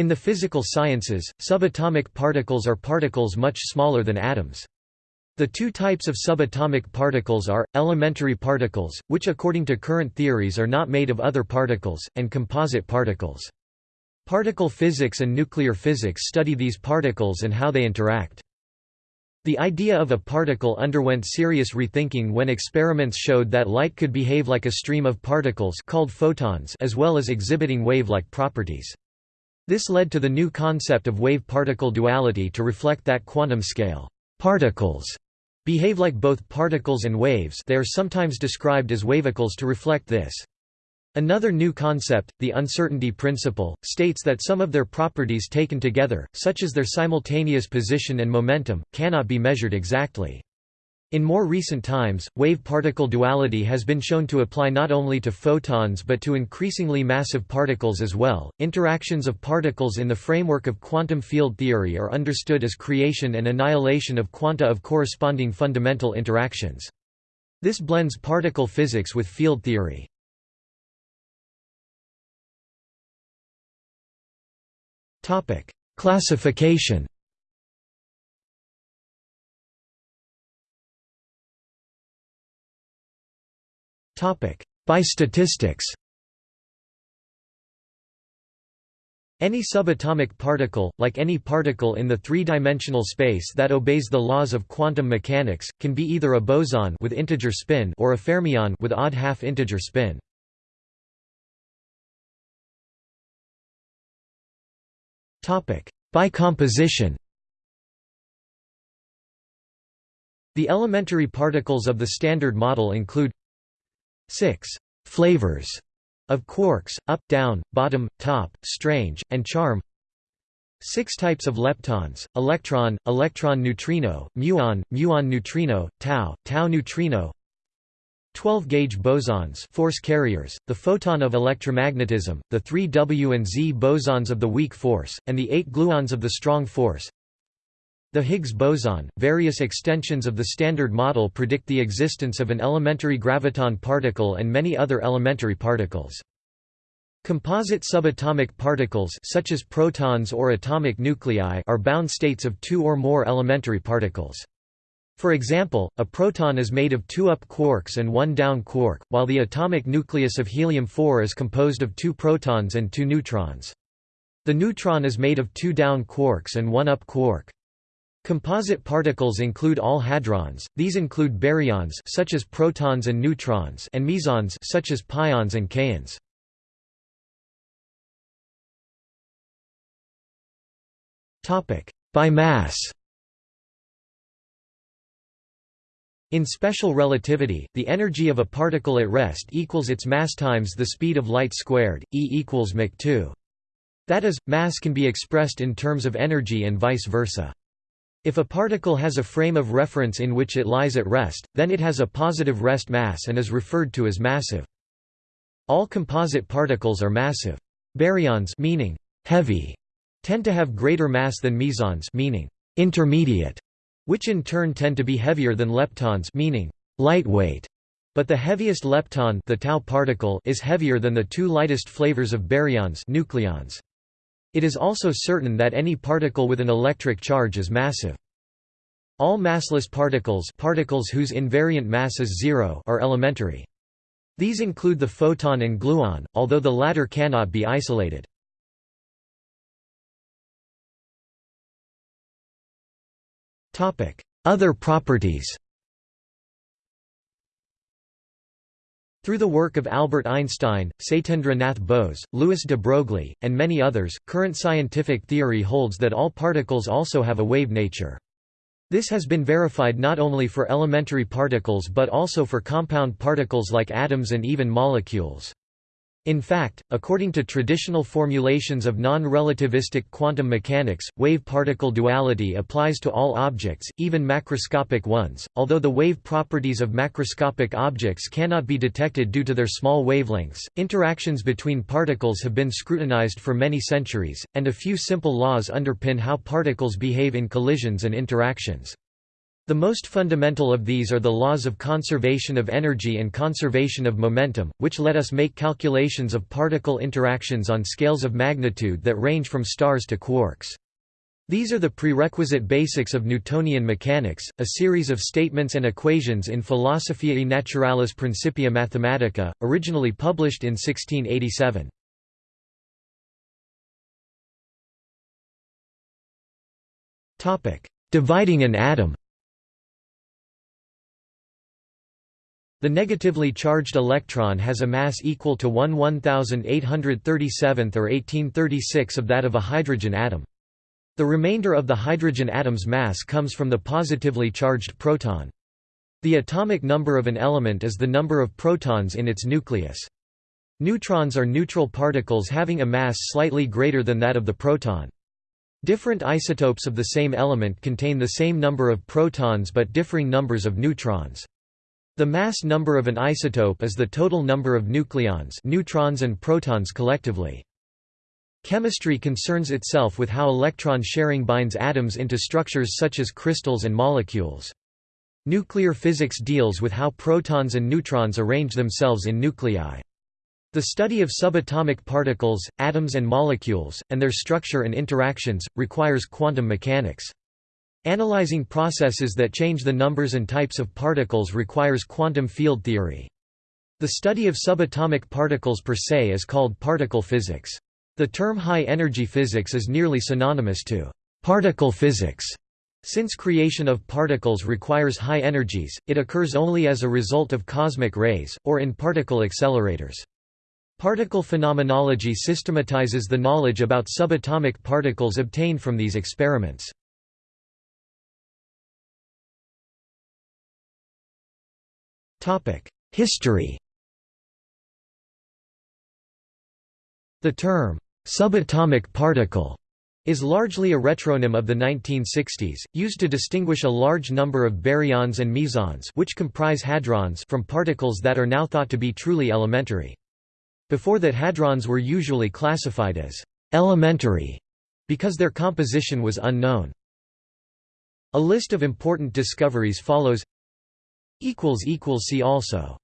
In the physical sciences, subatomic particles are particles much smaller than atoms. The two types of subatomic particles are, elementary particles, which according to current theories are not made of other particles, and composite particles. Particle physics and nuclear physics study these particles and how they interact. The idea of a particle underwent serious rethinking when experiments showed that light could behave like a stream of particles called photons as well as exhibiting wave-like properties. This led to the new concept of wave-particle duality to reflect that quantum scale particles behave like both particles and waves they are sometimes described as wavicles to reflect this. Another new concept, the uncertainty principle, states that some of their properties taken together, such as their simultaneous position and momentum, cannot be measured exactly. In more recent times, wave-particle duality has been shown to apply not only to photons but to increasingly massive particles as well. Interactions of particles in the framework of quantum field theory are understood as creation and annihilation of quanta of corresponding fundamental interactions. This blends particle physics with field theory. Topic: Classification. Topic: By statistics. Any subatomic particle, like any particle in the three-dimensional space that obeys the laws of quantum mechanics, can be either a boson with integer spin or a fermion with odd half-integer spin. Topic: By composition The elementary particles of the Standard Model include six «flavors» of quarks, up, down, bottom, top, strange, and charm Six types of leptons, electron, electron neutrino, muon, muon neutrino, tau, tau neutrino 12-gauge bosons force carriers, the photon of electromagnetism, the three W and Z bosons of the weak force, and the eight gluons of the strong force. The Higgs boson, various extensions of the Standard Model predict the existence of an elementary graviton particle and many other elementary particles. Composite subatomic particles such as protons or atomic nuclei are bound states of two or more elementary particles. For example, a proton is made of two up quarks and one down quark, while the atomic nucleus of helium-4 is composed of two protons and two neutrons. The neutron is made of two down quarks and one up quark. Composite particles include all hadrons, these include baryons such as protons and neutrons and mesons such as pions and kaons. Topic: By mass In special relativity, the energy of a particle at rest equals its mass times the speed of light squared, E equals mc 2. That is, mass can be expressed in terms of energy and vice versa. If a particle has a frame of reference in which it lies at rest, then it has a positive rest mass and is referred to as massive. All composite particles are massive. Baryons meaning heavy tend to have greater mass than mesons meaning intermediate which in turn tend to be heavier than leptons meaning lightweight. But the heaviest lepton the tau particle is heavier than the two lightest flavors of baryons nucleons. It is also certain that any particle with an electric charge is massive. All massless particles particles whose invariant mass is zero are elementary. These include the photon and gluon, although the latter cannot be isolated. Other properties Through the work of Albert Einstein, Satyendra Nath Bose, Louis de Broglie, and many others, current scientific theory holds that all particles also have a wave nature. This has been verified not only for elementary particles but also for compound particles like atoms and even molecules. In fact, according to traditional formulations of non-relativistic quantum mechanics, wave-particle duality applies to all objects, even macroscopic ones, although the wave properties of macroscopic objects cannot be detected due to their small wavelengths. Interactions between particles have been scrutinized for many centuries, and a few simple laws underpin how particles behave in collisions and interactions. The most fundamental of these are the laws of conservation of energy and conservation of momentum, which let us make calculations of particle interactions on scales of magnitude that range from stars to quarks. These are the prerequisite basics of Newtonian mechanics, a series of statements and equations in Philosophiae Naturalis Principia Mathematica, originally published in 1687. Dividing an atom The negatively charged electron has a mass equal to 1 1837th or 1836 of that of a hydrogen atom. The remainder of the hydrogen atom's mass comes from the positively charged proton. The atomic number of an element is the number of protons in its nucleus. Neutrons are neutral particles having a mass slightly greater than that of the proton. Different isotopes of the same element contain the same number of protons but differing numbers of neutrons. The mass number of an isotope is the total number of nucleons neutrons and protons collectively. Chemistry concerns itself with how electron sharing binds atoms into structures such as crystals and molecules. Nuclear physics deals with how protons and neutrons arrange themselves in nuclei. The study of subatomic particles, atoms and molecules, and their structure and interactions, requires quantum mechanics. Analyzing processes that change the numbers and types of particles requires quantum field theory. The study of subatomic particles per se is called particle physics. The term high-energy physics is nearly synonymous to particle physics. Since creation of particles requires high energies, it occurs only as a result of cosmic rays, or in particle accelerators. Particle phenomenology systematizes the knowledge about subatomic particles obtained from these experiments. History The term, subatomic particle, is largely a retronym of the 1960s, used to distinguish a large number of baryons and mesons which comprise hadrons from particles that are now thought to be truly elementary. Before that hadrons were usually classified as «elementary» because their composition was unknown. A list of important discoveries follows See also